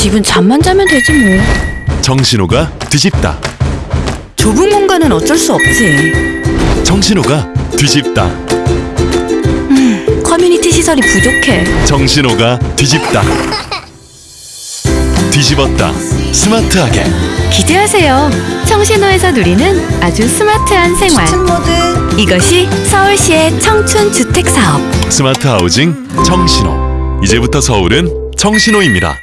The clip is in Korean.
집은 잠만 자면 되지 뭐. 청신호가 뒤집다. 좁은 공간은 어쩔 수 없지. 청신호가 뒤집다. 음, 커뮤니티 시설이 부족해. 청신호가 뒤집다. 뒤집었다. 스마트하게. 기대하세요. 청신호에서 누리는 아주 스마트한 생활. 모드 이것이 서울시의 청춘 주택 사업. 스마트 하우징 정신호. 이제부터 서울은 정신호입니다.